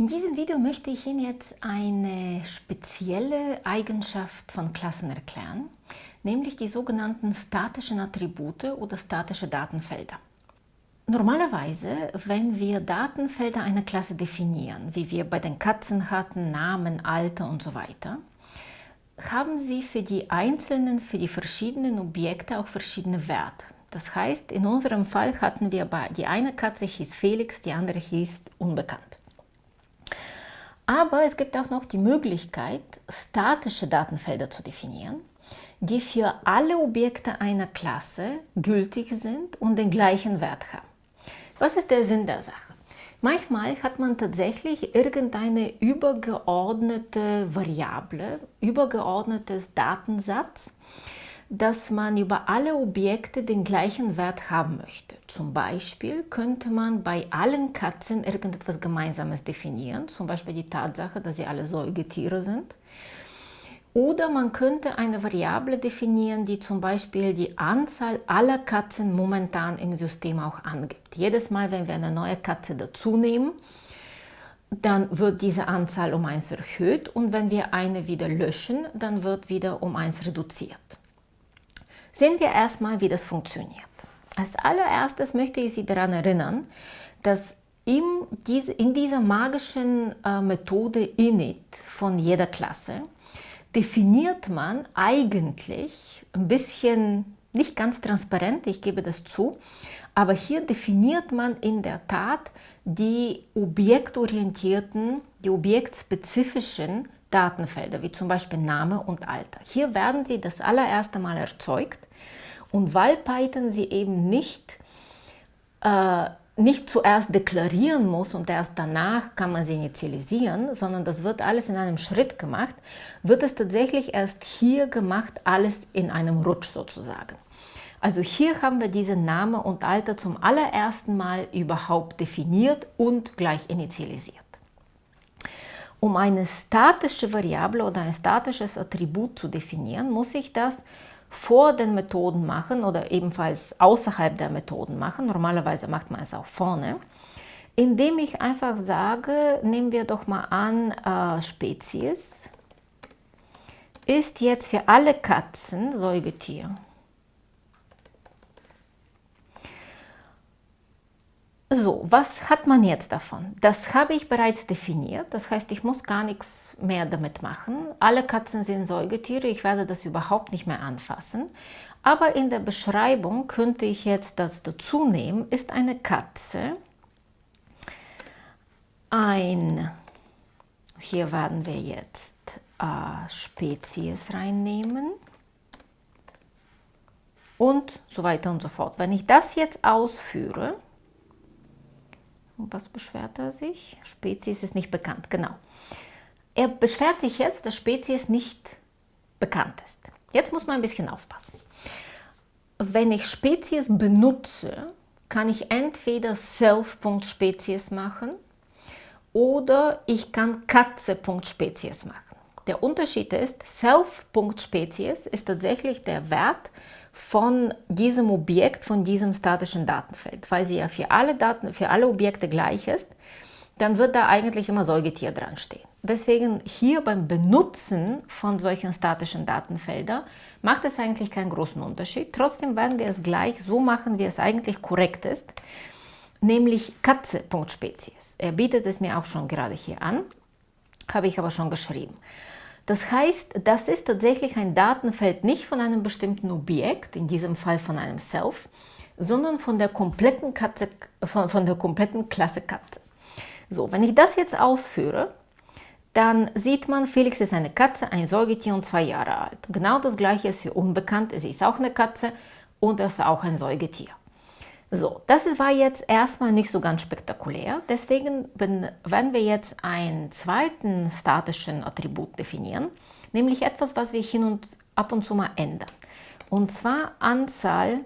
In diesem Video möchte ich Ihnen jetzt eine spezielle Eigenschaft von Klassen erklären, nämlich die sogenannten statischen Attribute oder statische Datenfelder. Normalerweise, wenn wir Datenfelder einer Klasse definieren, wie wir bei den Katzen hatten, Namen, Alter und so weiter, haben sie für die einzelnen, für die verschiedenen Objekte auch verschiedene Werte. Das heißt, in unserem Fall hatten wir die eine Katze hieß Felix, die andere hieß unbekannt. Aber es gibt auch noch die Möglichkeit, statische Datenfelder zu definieren, die für alle Objekte einer Klasse gültig sind und den gleichen Wert haben. Was ist der Sinn der Sache? Manchmal hat man tatsächlich irgendeine übergeordnete Variable, übergeordnetes Datensatz, dass man über alle Objekte den gleichen Wert haben möchte. Zum Beispiel könnte man bei allen Katzen irgendetwas Gemeinsames definieren, zum Beispiel die Tatsache, dass sie alle Säugetiere sind. Oder man könnte eine Variable definieren, die zum Beispiel die Anzahl aller Katzen momentan im System auch angibt. Jedes Mal, wenn wir eine neue Katze dazu nehmen, dann wird diese Anzahl um 1 erhöht und wenn wir eine wieder löschen, dann wird wieder um 1 reduziert. Sehen wir erstmal, wie das funktioniert. Als allererstes möchte ich Sie daran erinnern, dass in, dieser magischen äh, Methode init von jeder Klasse definiert man eigentlich ein bisschen, nicht ganz transparent, ich gebe das zu, aber hier definiert man in der Tat die objektorientierten, die objektspezifischen Datenfelder, wie zum Beispiel Name und Alter. Hier werden sie das allererste Mal erzeugt und weil Python sie eben nicht, äh, nicht zuerst deklarieren muss und erst danach kann man sie initialisieren, sondern das wird alles in einem Schritt gemacht, wird es tatsächlich erst hier gemacht, alles in einem Rutsch sozusagen. Also hier haben wir diese Name und Alter zum allerersten Mal überhaupt definiert und gleich initialisiert. Um eine statische Variable oder ein statisches Attribut zu definieren, muss ich das vor den Methoden machen oder ebenfalls außerhalb der Methoden machen. Normalerweise macht man es auch vorne. Indem ich einfach sage, nehmen wir doch mal an, äh, Spezies ist jetzt für alle Katzen Säugetier. So, was hat man jetzt davon? Das habe ich bereits definiert, das heißt, ich muss gar nichts mehr damit machen. Alle Katzen sind Säugetiere, ich werde das überhaupt nicht mehr anfassen. Aber in der Beschreibung könnte ich jetzt das dazu nehmen, ist eine Katze ein, hier werden wir jetzt äh, Spezies reinnehmen und so weiter und so fort. Wenn ich das jetzt ausführe, was beschwert er sich? Spezies ist nicht bekannt, genau. Er beschwert sich jetzt, dass Spezies nicht bekannt ist. Jetzt muss man ein bisschen aufpassen. Wenn ich Spezies benutze, kann ich entweder self.spezies machen oder ich kann Katze.spezies machen. Der Unterschied ist, self.spezies ist tatsächlich der Wert, von diesem Objekt, von diesem statischen Datenfeld. Weil sie ja für alle, Daten, für alle Objekte gleich ist, dann wird da eigentlich immer Säugetier dran stehen. Deswegen hier beim Benutzen von solchen statischen Datenfeldern macht es eigentlich keinen großen Unterschied. Trotzdem werden wir es gleich so machen, wie es eigentlich korrekt ist, nämlich Katze.spezies. Er bietet es mir auch schon gerade hier an, habe ich aber schon geschrieben. Das heißt, das ist tatsächlich ein Datenfeld nicht von einem bestimmten Objekt, in diesem Fall von einem Self, sondern von der kompletten, Katze, von, von der kompletten Klasse Katze. So, wenn ich das jetzt ausführe, dann sieht man, Felix ist eine Katze, ein Säugetier und zwei Jahre alt. Genau das gleiche ist für unbekannt, sie ist auch eine Katze und er ist auch ein Säugetier. So, das war jetzt erstmal nicht so ganz spektakulär. Deswegen, wenn, wir jetzt einen zweiten statischen Attribut definieren, nämlich etwas, was wir hin und ab und zu mal ändern. Und zwar Anzahl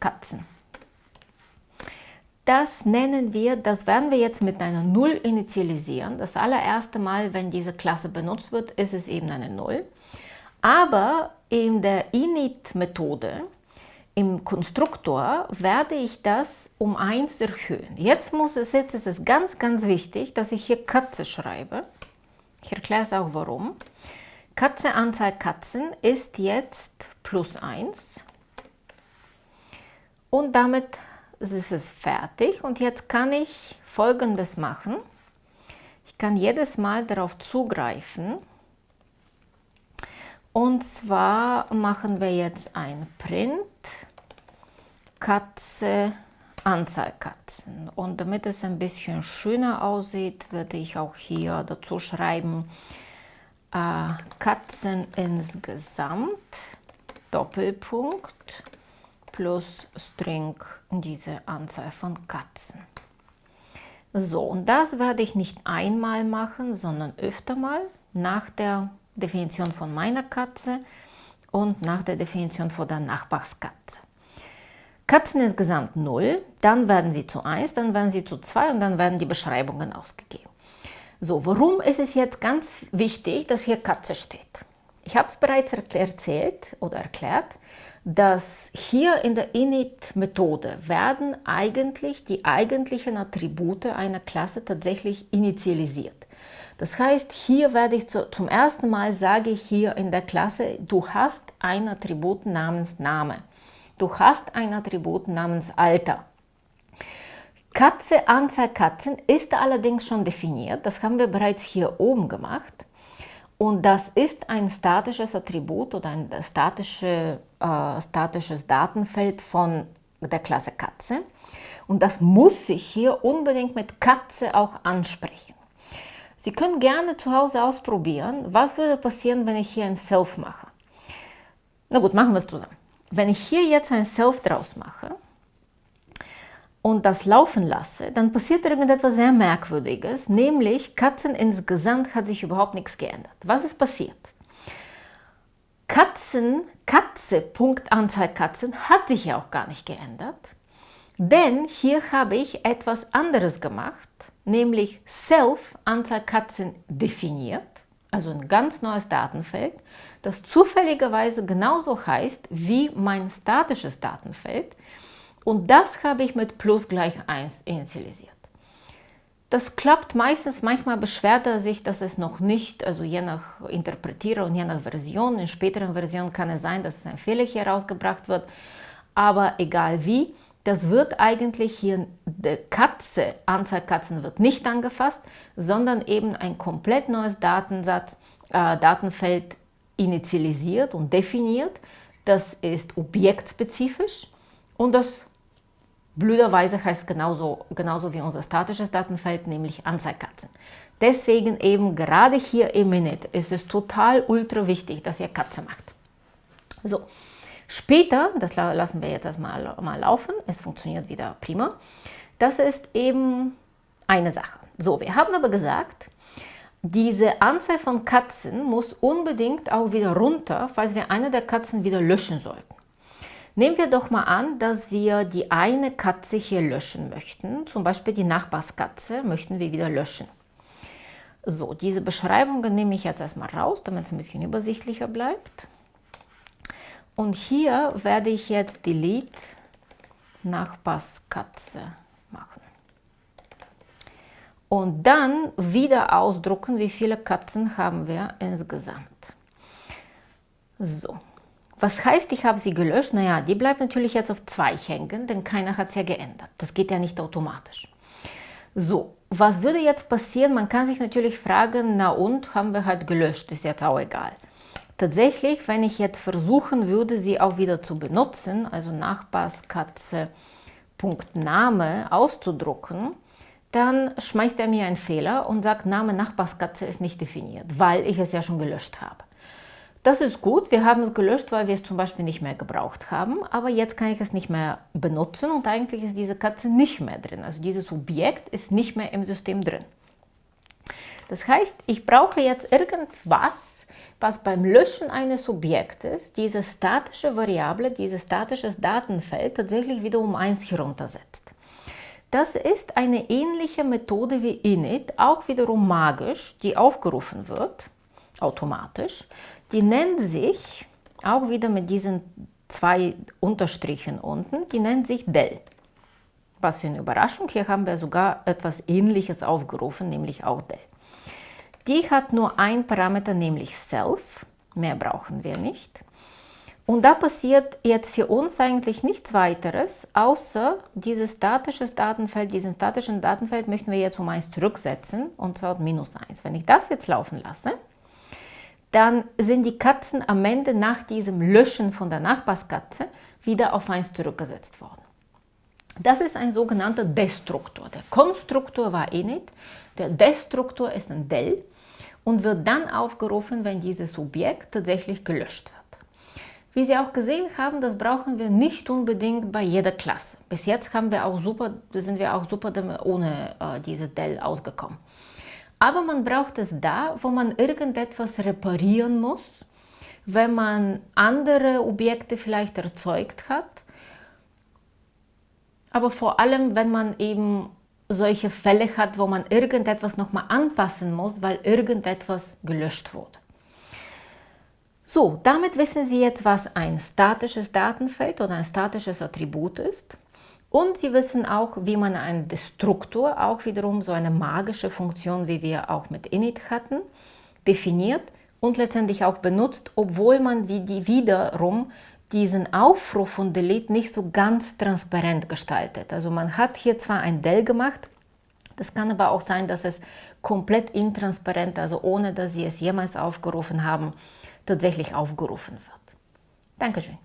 Katzen. Das nennen wir, das werden wir jetzt mit einer 0 initialisieren. Das allererste Mal, wenn diese Klasse benutzt wird, ist es eben eine 0. Aber in der init-Methode im Konstruktor werde ich das um 1 erhöhen. Jetzt, muss es, jetzt ist es ganz, ganz wichtig, dass ich hier Katze schreibe. Ich erkläre es auch warum. Katze Anzahl Katzen ist jetzt plus 1. Und damit ist es fertig. Und jetzt kann ich folgendes machen. Ich kann jedes Mal darauf zugreifen. Und zwar machen wir jetzt ein Print Katze Anzahl Katzen. Und damit es ein bisschen schöner aussieht, würde ich auch hier dazu schreiben, äh, Katzen insgesamt, Doppelpunkt, plus String diese Anzahl von Katzen. So, und das werde ich nicht einmal machen, sondern öfter mal nach der Definition von meiner Katze und nach der Definition von der Nachbarskatze. Katzen insgesamt 0, dann werden sie zu 1, dann werden sie zu 2 und dann werden die Beschreibungen ausgegeben. So, warum ist es jetzt ganz wichtig, dass hier Katze steht? Ich habe es bereits erzählt oder erklärt, dass hier in der init-Methode werden eigentlich die eigentlichen Attribute einer Klasse tatsächlich initialisiert. Das heißt, hier werde ich zu, zum ersten Mal sage ich hier in der Klasse, du hast ein Attribut namens Name. Du hast ein Attribut namens Alter. Katze, Anzahl Katzen ist allerdings schon definiert. Das haben wir bereits hier oben gemacht. Und das ist ein statisches Attribut oder ein statische, äh, statisches Datenfeld von der Klasse Katze. Und das muss sich hier unbedingt mit Katze auch ansprechen. Sie können gerne zu Hause ausprobieren, was würde passieren, wenn ich hier ein Self mache. Na gut, machen wir es zusammen. Wenn ich hier jetzt ein Self draus mache und das laufen lasse, dann passiert irgendetwas sehr Merkwürdiges, nämlich Katzen insgesamt hat sich überhaupt nichts geändert. Was ist passiert? Katzen, Katze, Punkt Anzahl Katzen hat sich ja auch gar nicht geändert, denn hier habe ich etwas anderes gemacht, nämlich Self Anzahl Katzen definiert, also ein ganz neues Datenfeld das zufälligerweise genauso heißt wie mein statisches Datenfeld und das habe ich mit plus gleich 1 initialisiert. Das klappt meistens, manchmal beschwert er sich, dass es noch nicht, also je nach Interpretierer und je nach Version, in späteren Versionen kann es sein, dass ein Fehler hier rausgebracht wird, aber egal wie, das wird eigentlich hier, die Katze, Anzahl Katzen wird nicht angefasst, sondern eben ein komplett neues Datensatz, äh, Datenfeld initialisiert und definiert. Das ist objektspezifisch und das blöderweise heißt genauso, genauso wie unser statisches Datenfeld, nämlich Anzeigkatzen. Deswegen eben gerade hier im Init ist es total ultra wichtig, dass ihr Katze macht. So, später, das lassen wir jetzt erstmal mal laufen, es funktioniert wieder prima, das ist eben eine Sache. So, wir haben aber gesagt, diese Anzahl von Katzen muss unbedingt auch wieder runter, falls wir eine der Katzen wieder löschen sollten. Nehmen wir doch mal an, dass wir die eine Katze hier löschen möchten, zum Beispiel die Nachbarskatze möchten wir wieder löschen. So, diese Beschreibungen nehme ich jetzt erstmal raus, damit es ein bisschen übersichtlicher bleibt. Und hier werde ich jetzt Delete Nachbarskatze machen und dann wieder ausdrucken, wie viele Katzen haben wir insgesamt. So, was heißt, ich habe sie gelöscht? Naja, die bleibt natürlich jetzt auf 2 hängen, denn keiner hat es ja geändert. Das geht ja nicht automatisch. So, was würde jetzt passieren? Man kann sich natürlich fragen, na und, haben wir halt gelöscht, ist jetzt auch egal. Tatsächlich, wenn ich jetzt versuchen würde, sie auch wieder zu benutzen, also Nachbarskatze.name auszudrucken, dann schmeißt er mir einen Fehler und sagt, Name Nachbarskatze ist nicht definiert, weil ich es ja schon gelöscht habe. Das ist gut, wir haben es gelöscht, weil wir es zum Beispiel nicht mehr gebraucht haben, aber jetzt kann ich es nicht mehr benutzen und eigentlich ist diese Katze nicht mehr drin. Also dieses Objekt ist nicht mehr im System drin. Das heißt, ich brauche jetzt irgendwas, was beim Löschen eines Objektes diese statische Variable, dieses statische Datenfeld tatsächlich wieder um 1 heruntersetzt. Das ist eine ähnliche Methode wie init, auch wiederum magisch, die aufgerufen wird, automatisch. Die nennt sich, auch wieder mit diesen zwei Unterstrichen unten, die nennt sich del. Was für eine Überraschung, hier haben wir sogar etwas ähnliches aufgerufen, nämlich auch del. Die hat nur ein Parameter, nämlich self, mehr brauchen wir nicht. Und da passiert jetzt für uns eigentlich nichts weiteres, außer dieses statische Datenfeld, diesen statischen Datenfeld möchten wir jetzt um 1 zurücksetzen, und zwar minus 1. Wenn ich das jetzt laufen lasse, dann sind die Katzen am Ende nach diesem Löschen von der Nachbarskatze wieder auf 1 zurückgesetzt worden. Das ist ein sogenannter Destruktor. Der Konstruktor war init, der Destruktor ist ein del und wird dann aufgerufen, wenn dieses Objekt tatsächlich gelöscht wird. Wie Sie auch gesehen haben, das brauchen wir nicht unbedingt bei jeder Klasse. Bis jetzt haben wir auch super, sind wir auch super ohne äh, diese del ausgekommen. Aber man braucht es da, wo man irgendetwas reparieren muss, wenn man andere Objekte vielleicht erzeugt hat, aber vor allem, wenn man eben solche Fälle hat, wo man irgendetwas nochmal anpassen muss, weil irgendetwas gelöscht wurde. So, damit wissen Sie jetzt, was ein statisches Datenfeld oder ein statisches Attribut ist. Und Sie wissen auch, wie man einen Destruktor, auch wiederum so eine magische Funktion, wie wir auch mit init hatten, definiert und letztendlich auch benutzt, obwohl man wie die wiederum diesen Aufruf von Delete nicht so ganz transparent gestaltet. Also man hat hier zwar ein Del gemacht, das kann aber auch sein, dass es komplett intransparent, also ohne dass Sie es jemals aufgerufen haben, tatsächlich aufgerufen wird. Dankeschön.